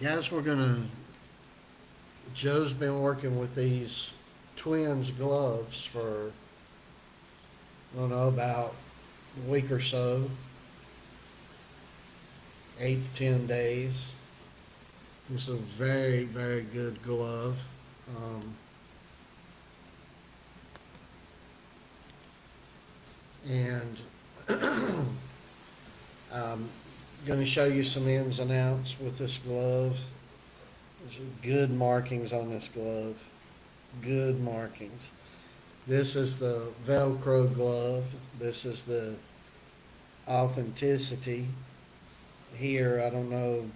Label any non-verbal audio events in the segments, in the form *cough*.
Guys, we're gonna, Joe's been working with these twins gloves for, I don't know, about a week or so. Eight to ten days. Is a very, very good glove. Um, and I'm *clears throat* going to show you some ins and outs with this glove. There's good markings on this glove. Good markings. This is the Velcro glove. This is the authenticity. Here, I don't know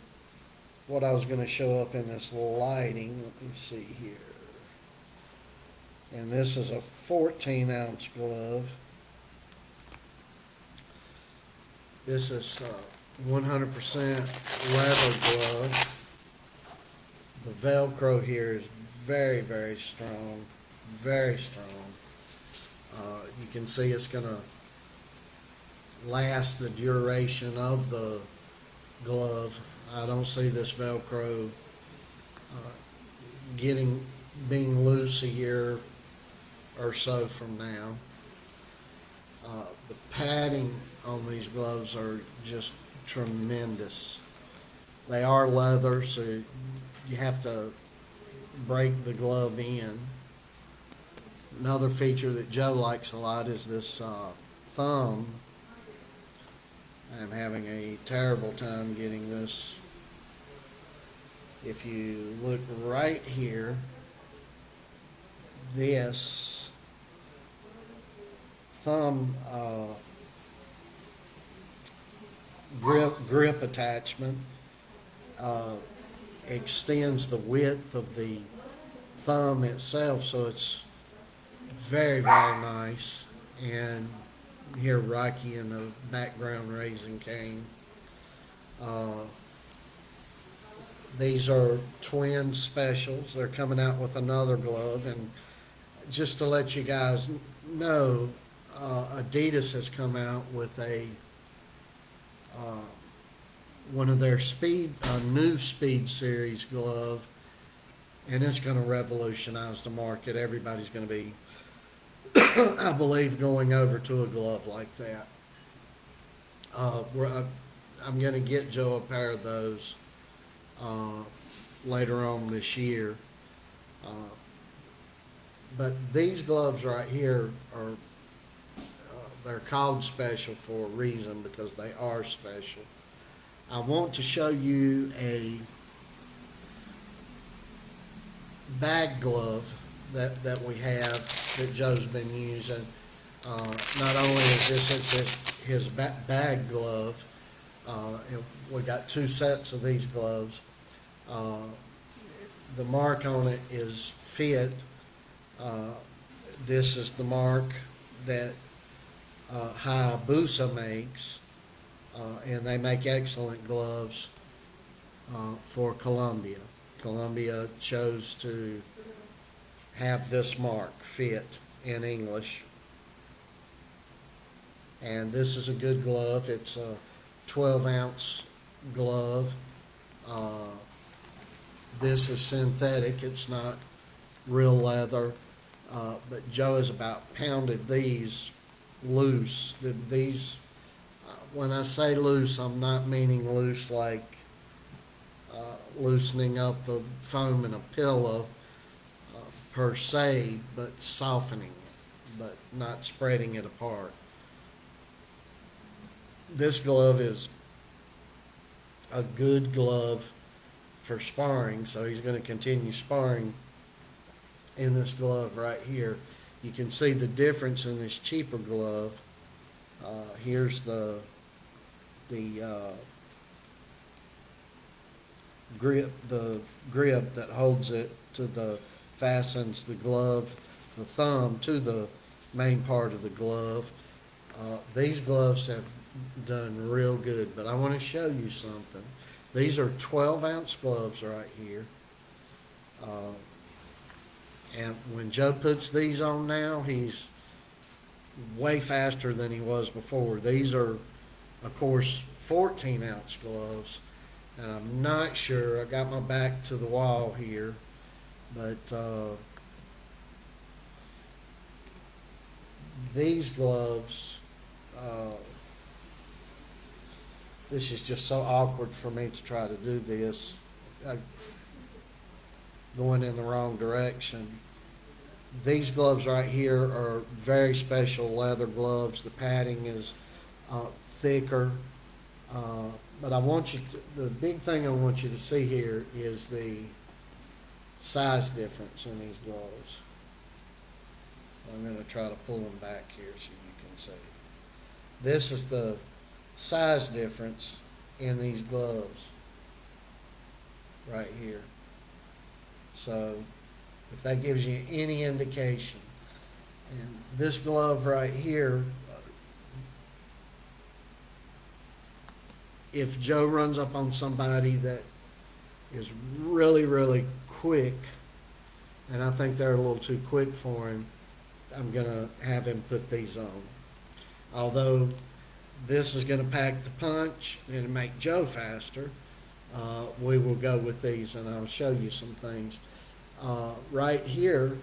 what I was going to show up in this lighting. Let me see here. And this is a 14 ounce glove. This is uh, 100% leather glove. The Velcro here is very, very strong, very strong. Uh, you can see it's gonna last the duration of the glove. I don't see this Velcro uh, getting, being loose a year or so from now. Uh, the padding on these gloves are just tremendous. They are leather, so you have to break the glove in. Another feature that Joe likes a lot is this uh, thumb. I'm having a terrible time getting this. If you look right here, this thumb uh, grip grip attachment uh, extends the width of the thumb itself, so it's very very nice. And here Rocky in the background raising Cain. Uh, these are twin specials. They're coming out with another glove, and just to let you guys know, uh, Adidas has come out with a uh, one of their speed, a new speed series glove, and it's going to revolutionize the market. Everybody's going to be, *coughs* I believe, going over to a glove like that. Uh, I, I'm going to get Joe a pair of those uh, later on this year. Uh, but these gloves right here are uh, they're called special for a reason because they are special. I want to show you a bag glove that, that we have that Joe's been using. Uh, not only is this his, his ba- bag glove, uh, we got two sets of these gloves. Uh, the mark on it is fit. Uh, this is the mark that uh, Hayabusa makes, uh, and they make excellent gloves uh, for Colombia. Colombia chose to have this mark fit in English. And this is a good glove. It's a 12 ounce glove. Uh, this is synthetic. It's not real leather. Uh, but Joe has about pounded these loose. The- These, uh, when I say loose, I'm not meaning loose like uh, loosening up the foam in a pillow uh, per se, but softening it, but not spreading it apart. This glove is a good glove for sparring, so he's going to continue sparring in this glove right here. You can see the difference in this cheaper glove. Uh, here's the the uh, grip, the grip that holds it to the fastens the glove, the thumb to the main part of the glove. Uh, these gloves have done real good, but I want to show you something. These are 12 ounce gloves right here. Uh, and when Joe puts these on now, he's way faster than he was before. These are, of course, 14 ounce gloves. And I'm not sure, I got my back to the wall here, but, uh, these gloves, uh, this is just so awkward for me to try to do this. I- Going in the wrong direction. These gloves right here are very special leather gloves. The padding is, uh, thicker. Uh, but I want you to, the big thing I want you to see here is the size difference in these gloves. I'm gonna try to pull them back here so you can see. This is the size difference in these gloves. Right here. So, if that gives you any indication. And this glove right here, if Joe runs up on somebody that is really, really quick, and I think they're a little too quick for him, I'm gonna have him put these on. Although this is gonna pack the punch and make Joe faster, uh, we will go with these and I'll show you some things. Uh, right here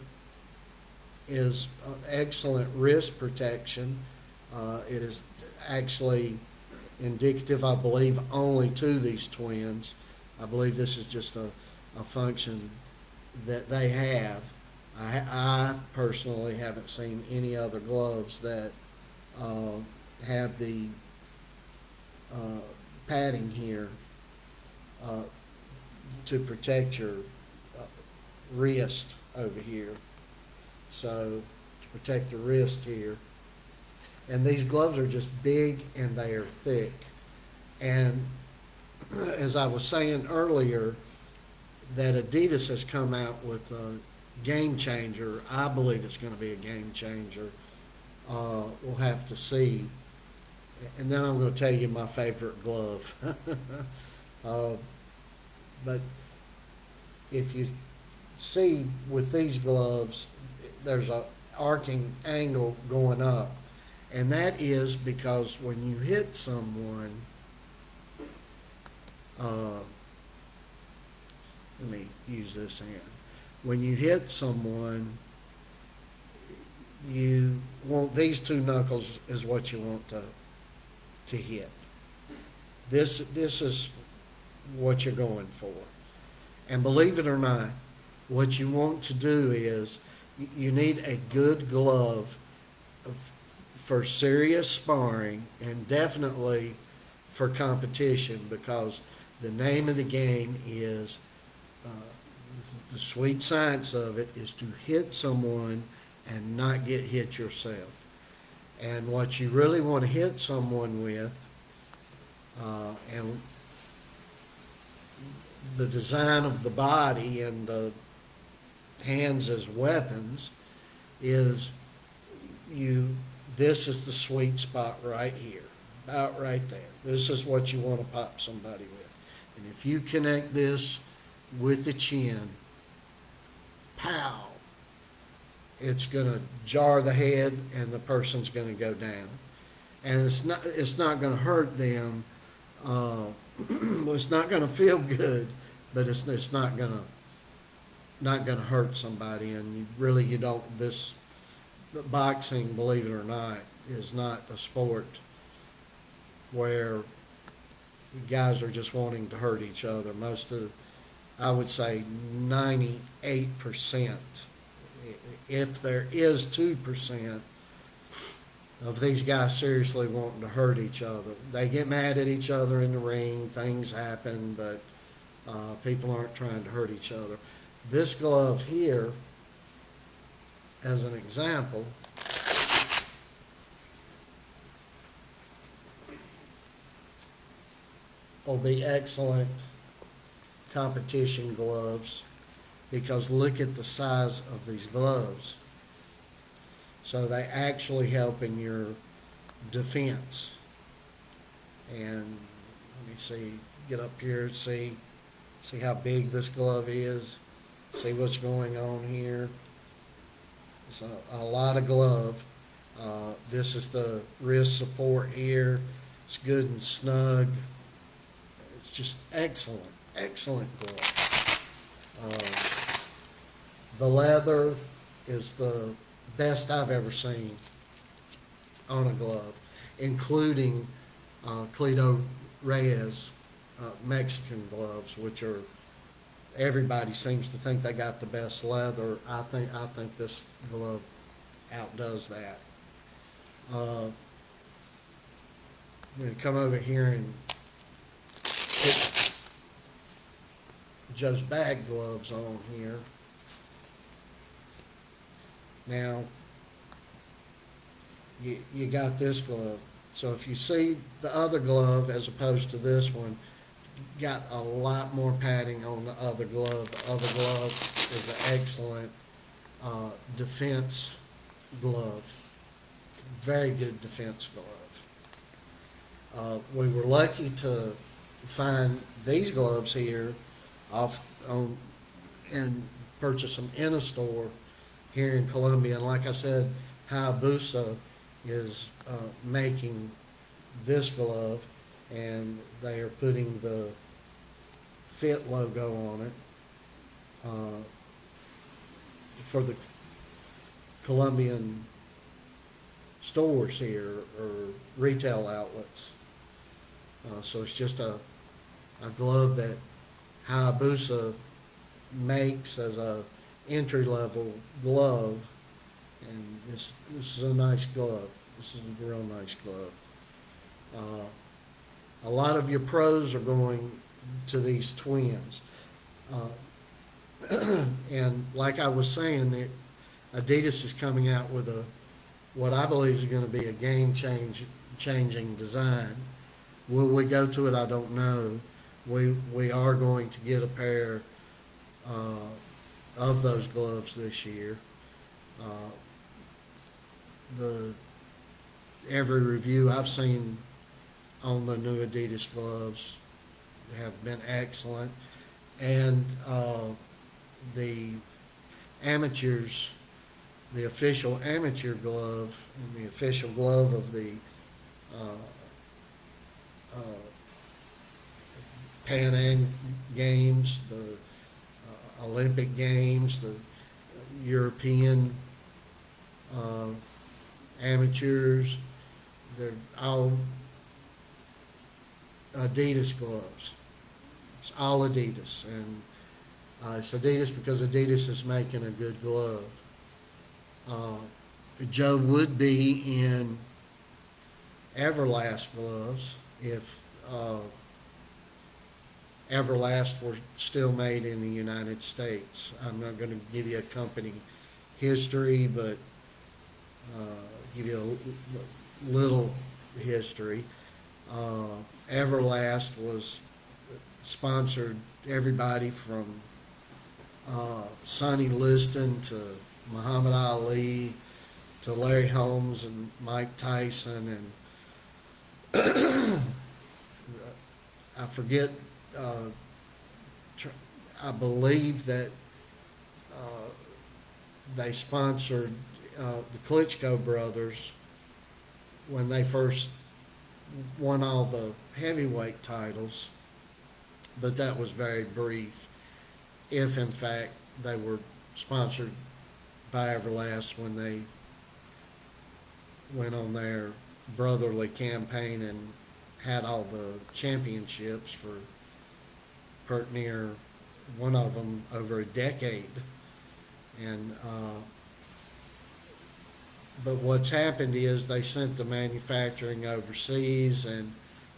is uh, excellent wrist protection. Uh, it is actually indicative, I believe, only to these twins. I believe this is just a, a function that they have. I, I personally haven't seen any other gloves that, uh, have the, uh, padding here, uh, to protect your uh, wrist over here. So, to protect the wrist here. And these gloves are just big and they are thick. And *clears throat* as I was saying earlier, that Adidas has come out with a game changer. I believe it's gonna be a game changer. Uh, we'll have to see. And then I'm gonna tell you my favorite glove. *laughs* Uh, But if you see with these gloves, there's a arcing angle going up. And that is because when you hit someone, uh, let me use this hand. When you hit someone, you want, these two knuckles is what you want to, to hit. This, this is what you're going for. And believe it or not, what you want to do is, you- need a good glove for serious sparring and definitely for competition because the name of the game is, uh, the sweet science of it is to hit someone and not get hit yourself. And what you really want to hit someone with, uh, and the design of the body and the hands as weapons is you, this is the sweet spot right here, about right there. This is what you want to pop somebody with. And if you connect this with the chin, pow, it's gonna jar the head and the person's gonna go down. And it's not, it's not gonna hurt them, uh, *clears throat* well, it's not gonna feel good, but it's, it's not gonna, not gonna hurt somebody, and you, really, you don't, this, boxing, believe it or not, is not a sport where guys are just wanting to hurt each other. Most of, I would say ninety-eight percent, if there is two percent of these guys seriously wanting to hurt each other. They get mad at each other in the ring, things happen, but, uh, people aren't trying to hurt each other. This glove here, as an example, will be excellent competition gloves because look at the size of these gloves. So they actually help in your defense. And let me see, get up here, see, see how big this glove is, see what's going on here. It's a, a lot of glove. Uh, this is the wrist support here. It's good and snug. It's just excellent, excellent glove. Uh, The leather is the best I've ever seen on a glove, including uh, Cleto Reyes uh, Mexican gloves, which are, everybody seems to think they got the best leather. I think, I think this glove outdoes that. Uh, I'm gonna come over here and put Joe's bag gloves on here. Now, you, you got this glove. So if you see the other glove as opposed to this one, got a lot more padding on the other glove. The other glove is an excellent, uh, defense glove. Very good defense glove. Uh, we were lucky to find these gloves here off on, and purchase them in a store here in Colombia. And like I said, Hayabusa is, uh, making this glove and they are putting the Fit logo on it, uh, for the Colombian stores here or retail outlets. Uh, so it's just a, a glove that Hayabusa makes as a entry-level glove. And this, this is a nice glove. This is a real nice glove. Uh, a lot of your pros are going to these twins. Uh, *clears throat* and like I was saying, that Adidas is coming out with a, what I believe is gonna be a game change, changing design. Will we go to it? I don't know. We, we are going to get a pair, uh, of those gloves this year. Uh, The, every review I've seen on the new Adidas gloves have been excellent. And, uh, the amateurs, the official amateur glove and the official glove of the, uh, uh, Pan Am Games, the Olympic Games, the European, uh, amateurs, they're all Adidas gloves. It's all Adidas, and uh, it's Adidas because Adidas is making a good glove. Uh, Joe would be in Everlast gloves if uh, Everlast were still made in the United States. I'm not going to give you a company history, but uh, give you a little history. Uh, Everlast was sponsored everybody from uh, Sonny Liston to Muhammad Ali to Larry Holmes and Mike Tyson and *coughs* I forget, uh, tr- I believe that uh, they sponsored uh, the Klitschko brothers when they first won all the heavyweight titles, but that was very brief. If in fact they were sponsored by Everlast when they went on their brotherly campaign and had all the championships for near one of them over a decade. And, uh, but what's happened is they sent the manufacturing overseas and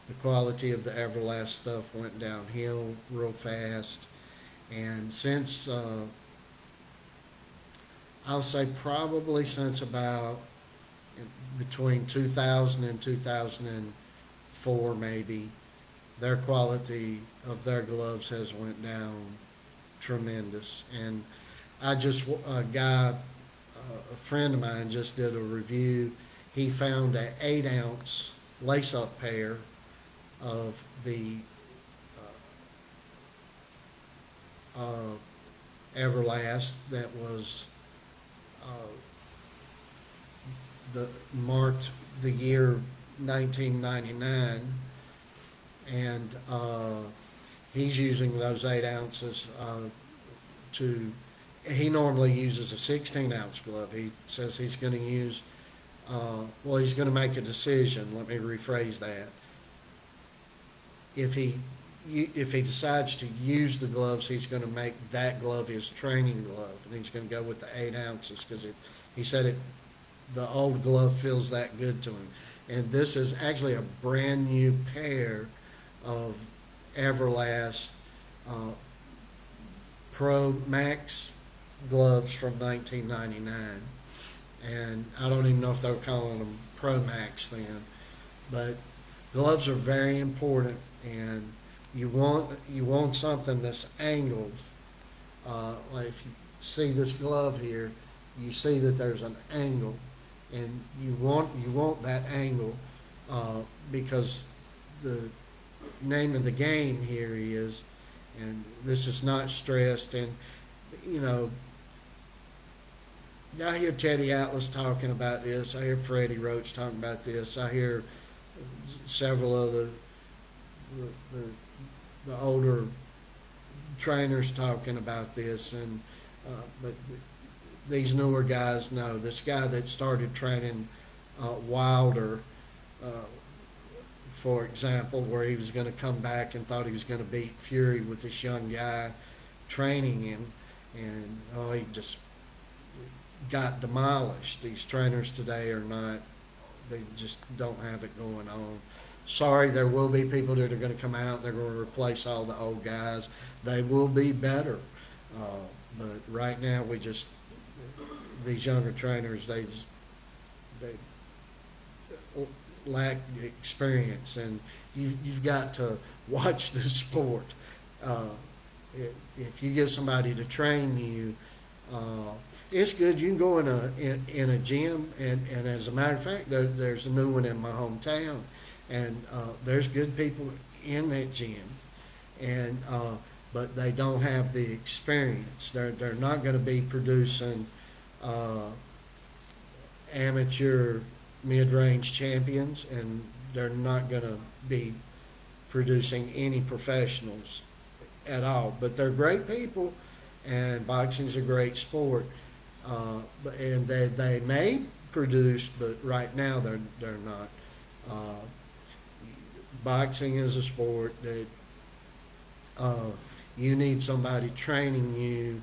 the quality of the Everlast stuff went downhill real fast. And since, uh, I'll say probably since about between 2000 and 2004 maybe, their quality of their gloves has went down tremendous. And I just, a guy, a friend of mine just did a review. He found a eight ounce lace-up pair of the uh, uh, Everlast that was uh, the marked the year 1999, and uh, he's using those eight ounces, uh, to, he normally uses a sixteen ounce glove. He says he's gonna use, uh, well, he's gonna make a decision, let me rephrase that. If he, if he decides to use the gloves, he's gonna make that glove his training glove, and he's gonna go with the eight ounces, cause it, he said it, the old glove feels that good to him. And this is actually a brand-new pair of Everlast, uh, Pro Max gloves from nineteen ninety-nine. And I don't even know if they were calling them Pro Max then, but gloves are very important and you want, you want something that's angled. Uh, like if you see this glove here, you see that there's an angle and you want, you want that angle, uh, because the name of the game here is, and this is not stressed, and, you know, I hear Teddy Atlas talking about this, I hear Freddie Roach talking about this, I hear several of the, the, the, the older trainers talking about this, and, uh, but these newer guys know, this guy that started training, uh, Wilder, uh, for example, where he was gonna come back and thought he was gonna beat Fury with this young guy training him, and, oh, he just got demolished. These trainers today are not, they just don't have it going on. Sorry, there will be people that are gonna come out, they're gonna replace all the old guys. They will be better, uh, but right now, we just, these younger trainers, they just, they lack experience, and you, you've got to *laughs* watch the sport. Uh, if you get somebody to train you, uh, it's good. You can go in a in, in a gym, and, and as a matter of fact, there, there's a new one in my hometown, and uh, there's good people in that gym, and uh, but they don't have the experience. They're they're not going to be producing uh, amateur mid-range champions, and they're not going to be producing any professionals at all. But they're great people, and boxing's a great sport. Uh, and they, they may produce, but right now they're, they're not. Uh, boxing is a sport that, uh, you need somebody training you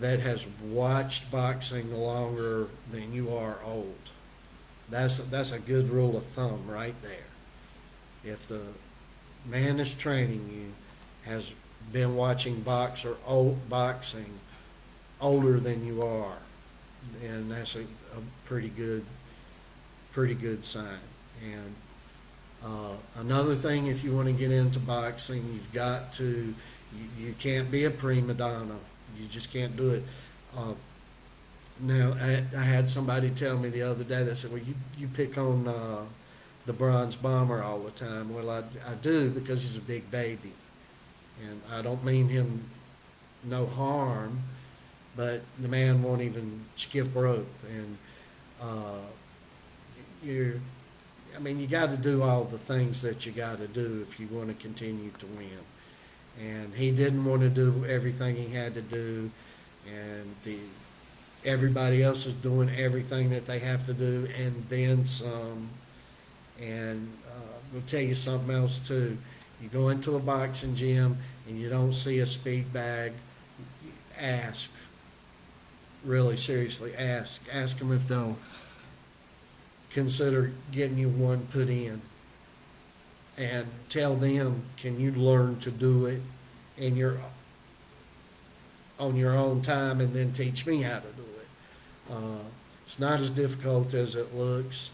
that has watched boxing longer than you are old. That's, that's a good rule of thumb right there. If the man that's training you has been watching box or old boxing older than you are, then that's a, a pretty good, pretty good sign. And, uh, another thing, if you want to get into boxing, you've got to, you, you can't be a prima donna. You just can't do it. Uh, now, I, I had somebody tell me the other day, they said, well, you, you pick on, uh, the bronze bomber all the time. Well, I, I do because he's a big baby. And I don't mean him no harm, but the man won't even skip rope. And, uh, you're, I mean, you gotta do all the things that you gotta do if you wanna continue to win. And he didn't wanna do everything he had to do, and the, everybody else is doing everything that they have to do, and then some. And, uh, we'll tell you something else too. You go into a boxing gym and you don't see a speed bag, ask. Really seriously, ask. Ask them if they'll consider getting you one put in. And tell them, can you learn to do it in your, on your own time and then teach me how to do it. Uh, it's not as difficult as it looks.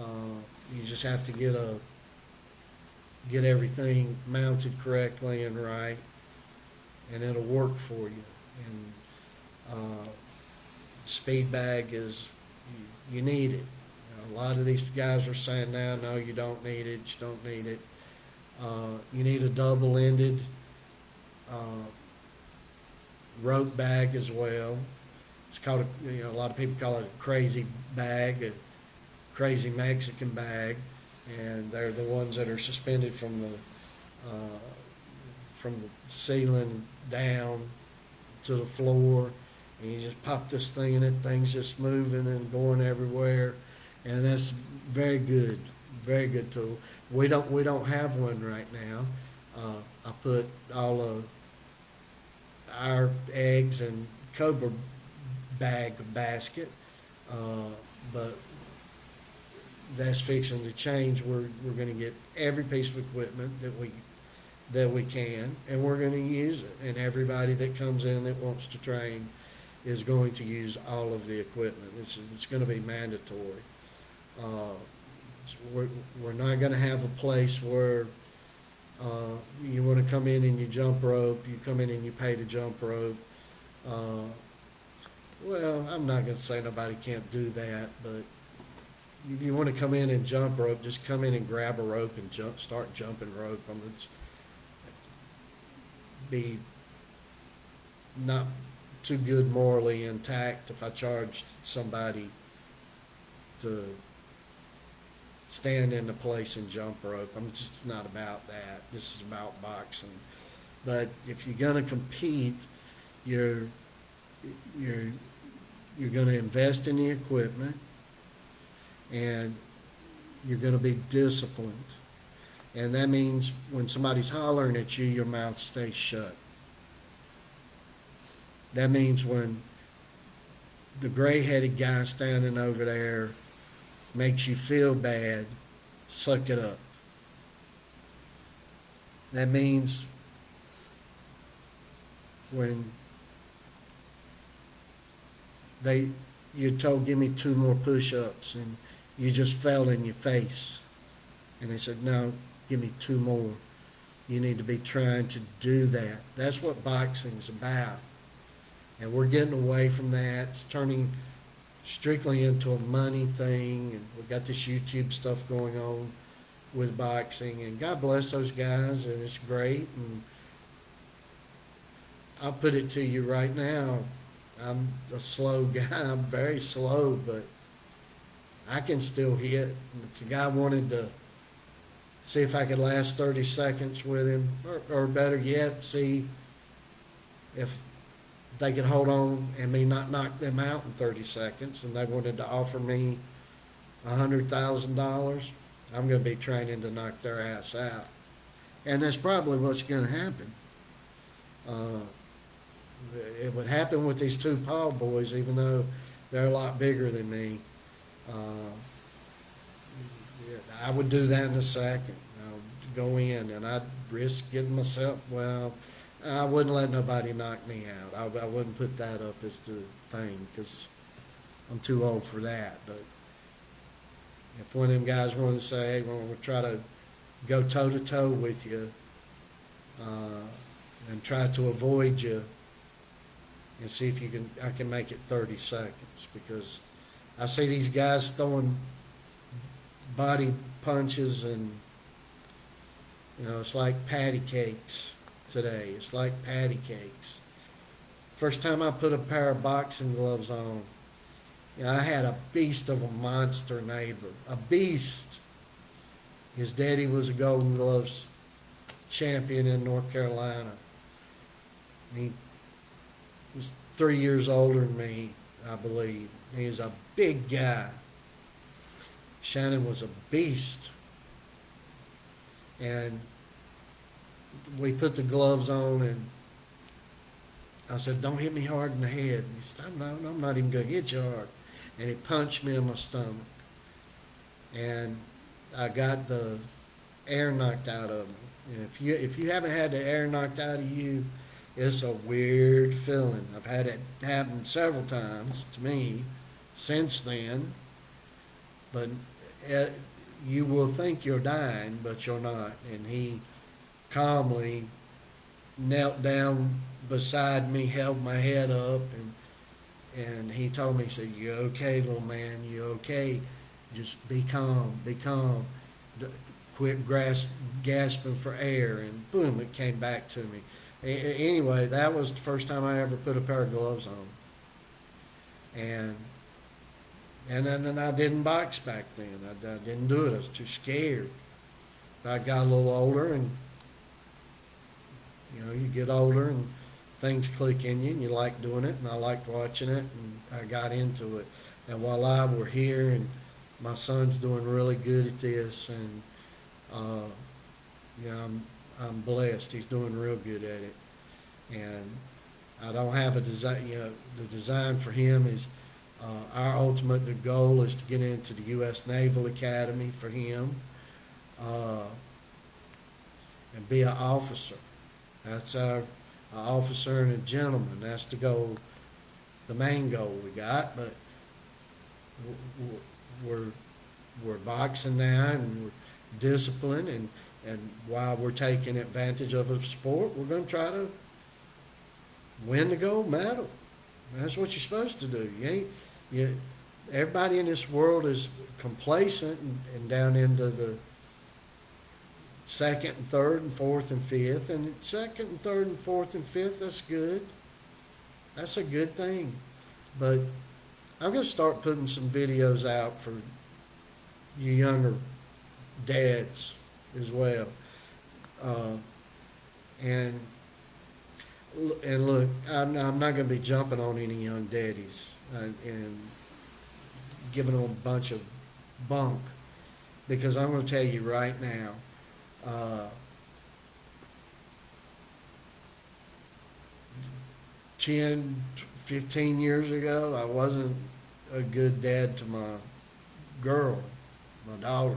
Uh, you just have to get a, get everything mounted correctly and right, and it'll work for you. And, uh, speed bag is, you, you need it. A lot of these guys are saying now, no, you don't need it, you don't need it. Uh, you need a double-ended, uh, rope bag as well. It's called, a you know, a lot of people call it a crazy bag, a crazy Mexican bag. And they're the ones that are suspended from the, uh, from the ceiling down to the floor. And you just pop this thing in it, thing's just moving and going everywhere. And that's very good, very good tool. We don't, we don't have one right now. Uh, I put all of our eggs and Cobra bag basket, uh, but that's fixing to change. We're, we're gonna get every piece of equipment that we, that we can, and we're gonna use it. And everybody that comes in that wants to train is going to use all of the equipment. It's, it's gonna be mandatory. Uh, we're, we're not gonna have a place where, uh, you wanna come in and you jump rope, you come in and you pay to jump rope. Uh, well, I'm not gonna say nobody can't do that, but if you wanna come in and jump rope, just come in and grab a rope and jump, start jumping rope. I mean, it's be not too good morally intact if I charged somebody to stand in the place and jump rope. I'm just not about that. This is about boxing. But if you're gonna compete, you're, you're, you're gonna invest in the equipment and you're gonna be disciplined. And that means when somebody's hollering at you, your mouth stays shut. That means when the gray-headed guy standing over there makes you feel bad, suck it up. That means when they, you told, give me two more push-ups, and you just fell in your face. And they said, no, give me two more. You need to be trying to do that. That's what boxing's about. And we're getting away from that. It's turning strictly into a money thing. And we've got this YouTube stuff going on with boxing. And God bless those guys, and it's great. And I'll put it to you right now. I'm a slow *laughs* guy. I'm very slow, but I can still hit. If the guy wanted to see if I could last 30 seconds with him, or, or better yet, see if they could hold on and me not knock them out in 30 seconds, and they wanted to offer me $100,000, I'm going to be training to knock their ass out. And that's probably what's going to happen. Uh, it would happen with these two Paul boys, even though they're a lot bigger than me. Uh, I would do that in a second. I would go in and I'd risk getting myself, well, I wouldn't let nobody knock me out. I, I wouldn't put that up as the thing because I'm too old for that. But if one of them guys wanted to say, hey, we're going to try to go toe to toe with you uh, and try to avoid you and see if you can, I can make it 30 seconds because I see these guys throwing body punches and, you know, it's like patty cakes today. It's like patty cakes. First time I put a pair of boxing gloves on, you know, I had a beast of a monster neighbor, a beast. His daddy was a Golden Gloves champion in North Carolina. He was three years older than me, I believe. He's a big guy. Shannon was a beast. And we put the gloves on and I said, don't hit me hard in the head. And he said, I'm not, I'm not even gonna hit you hard. And he punched me in my stomach. And I got the air knocked out of me. And if you, if you haven't had the air knocked out of you, it's a weird feeling. I've had it happen several times to me since then. But it, you will think you're dying, but you're not. And he calmly knelt down beside me, held my head up, and and he told me, he said, "You okay, little man? You okay? Just be calm, be calm. D- quit grasp, gasping for air." And boom, it came back to me. A- anyway, that was the first time I ever put a pair of gloves on. And and then, then I didn't box back then. I, I didn't do it. I was too scared. I got a little older and You know, you get older and things click in you and you like doing it and I liked watching it and I got into it. And while I we're here and my son's doing really good at this and, uh, you know, I'm, I'm blessed. He's doing real good at it. And I don't have a design, you know, the design for him is, uh, our ultimate The goal is to get into the U.S. Naval Academy for him, uh, and be an officer. That's our, officer and a gentleman. That's the goal, the main goal we got, but we're, we're boxing now and we're disciplined and, and while we're taking advantage of a sport, we're gonna try to win the gold medal. That's what you're supposed to do. You ain't, you, everybody in this world is complacent and, and down into the second and third and fourth and fifth, and second and third and fourth and fifth, that's good. That's a good thing. But I'm gonna start putting some videos out for you younger dads as well. Uh, and and look, I'm, I'm not gonna be jumping on any young daddies and, and giving them a bunch of bunk because I'm gonna tell you right now, uh, ten, fifteen years ago, I wasn't a good dad to my girl, my daughter.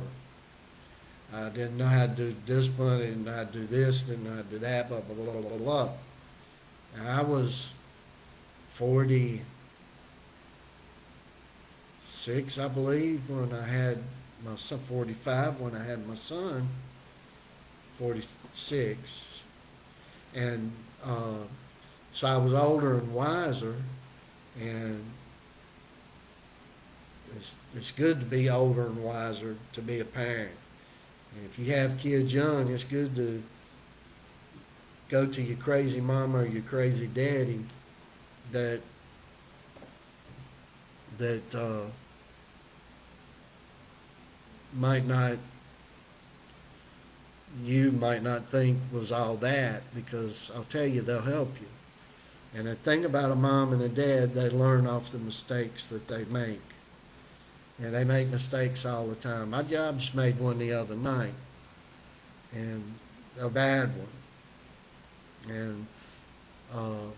I didn't know how to do discipline, I didn't know how to do this, didn't know how to do that, blah, blah, blah, blah, blah, blah. And I was forty-six, I believe, when I had my son, forty-five, when I had my son, forty-six. And, uh, so I was older and wiser, and it's, it's good to be older and wiser to be a parent. If you have kids young, it's good to go to your crazy mama or your crazy daddy that that uh, might not you might not think was all that because I'll tell you they'll help you. And the thing about a mom and a dad, they learn off the mistakes that they make. And they make mistakes all the time. My I just made one the other night, and a bad one. And, uh,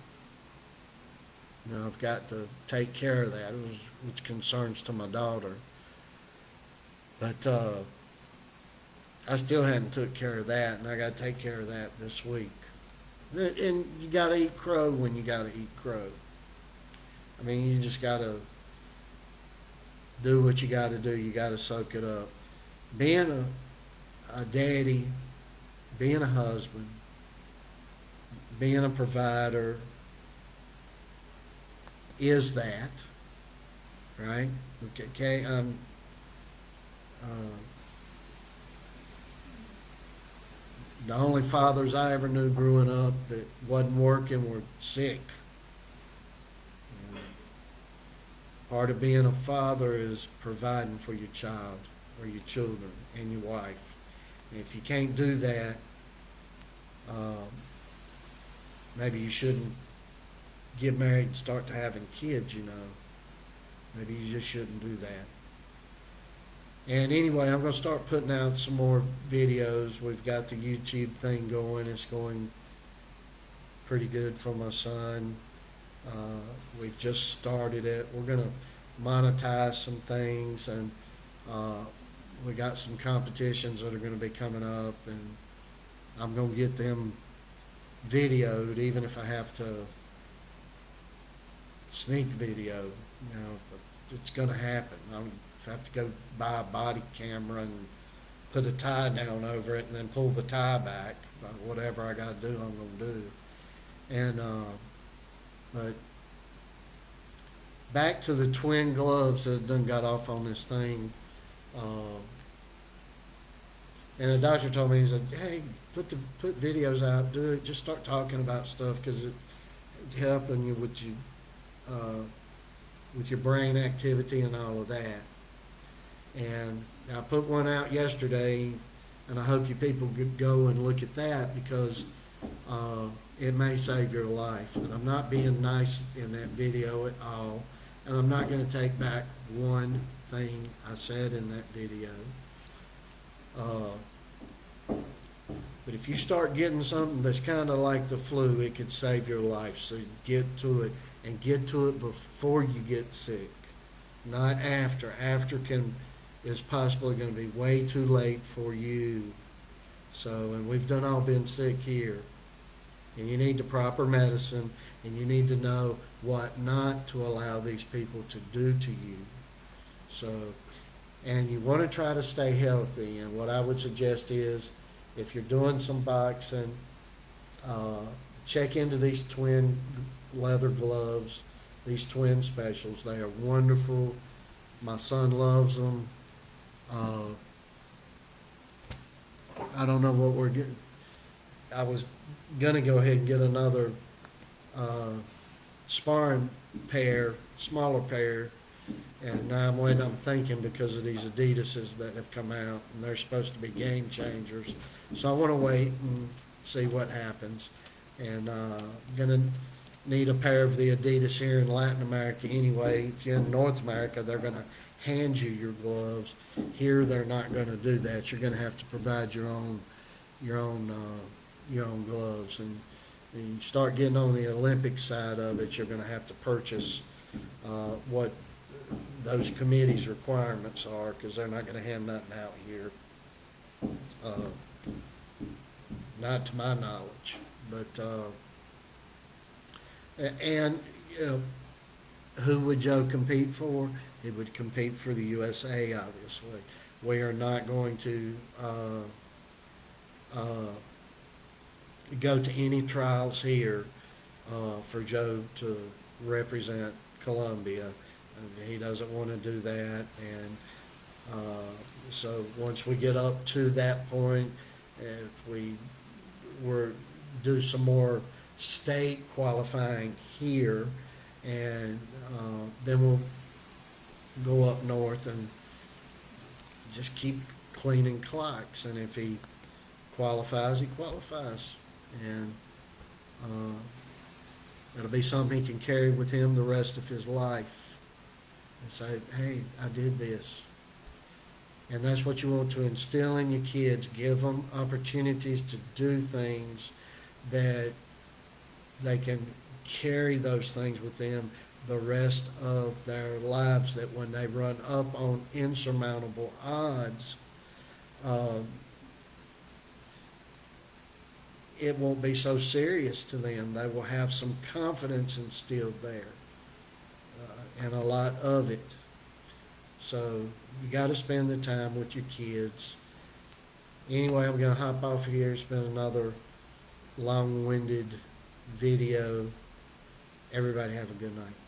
you know, I've got to take care of that, it was, which concerns to my daughter. But, uh, I still hadn't took care of that, and I gotta take care of that this week. And you gotta eat crow when you gotta eat crow. I mean, you just gotta do what you gotta do, you gotta soak it up. Being a, a daddy, being a husband, being a provider is that, right? Okay, Okay, um, uh, the only fathers I ever knew growing up that wasn't working were sick. And Part of being a father is providing for your child or your children and your wife. And if you can't do that, um, maybe you shouldn't get married and start to having kids, you know. Maybe you just shouldn't do that. And anyway, I'm gonna start putting out some more videos. We've got the YouTube thing going. It's going pretty good for my son. Uh, we've just started it. We're gonna monetize some things and, uh, we got some competitions that are gonna be coming up and I'm gonna get them videoed, even if I have to sneak video, you know, it's gonna happen. I'm, if I have to go buy a body camera and put a tie down over it and then pull the tie back, whatever I gotta do, I'm gonna do. And, uh, but back to the twin gloves that done got off on this thing, uh, and the doctor told me, he said, hey, put the, put videos out, do it, just start talking about stuff, cause it, it's helping you with you, uh, with your brain activity and all of that. And I put one out yesterday, and I hope you people go and look at that because uh, it may save your life. And I'm not being nice in that video at all, and I'm not gonna take back one thing I said in that video. Uh, But if you start getting something that's kinda like the flu, it could save your life, so get to it, and get to it before you get sick, not after. After can, is possibly gonna be way too late for you. So, and we've done all been sick here. And you need the proper medicine, and you need to know what not to allow these people to do to you. So, and you want to try to stay healthy, and what I would suggest is, if you're doing some boxing, uh, check into these twin leather gloves, these twin specials. They are wonderful. My son loves them. Uh, I don't know what we're getting. I was gonna go ahead and get another, uh, sparring pair, smaller pair. And now I'm waiting, I'm thinking because of these Adidas's that have come out and they're supposed to be game changers. So I wanna wait and see what happens. And, uh, gonna need a pair of the Adidas here in Latin America anyway. If you're in North America, they're gonna hand you your gloves. Here, they're not gonna do that. You're gonna have to provide your own, your own, uh, your own gloves. And, and you start getting on the Olympic side of it, you're gonna have to purchase, uh, what those committees' requirements are, because they're not gonna hand nothing out here. Uh, Not to my knowledge, but, uh, and, you know, who would Joe compete for? He would compete for the USA, obviously. We are not going to, uh, uh, go to any trials here, uh, for Joe to represent Colombia. He doesn't want to do that, and, uh, so once we get up to that point, if we were, do some more state qualifying here, and, uh, then we'll go up north and just keep cleaning clocks, and if he qualifies, he qualifies. And, uh, it'll be something he can carry with him the rest of his life. And say, hey, I did this. And that's what you want to instill in your kids, give them opportunities to do things that they can carry those things with them the rest of their lives, that when they run up on insurmountable odds, um, it won't be so serious to them. They will have some confidence instilled there, uh, and a lot of it. So you got to spend the time with your kids. Anyway, I'm going to hop off here. It's been another long-winded video. Everybody have a good night.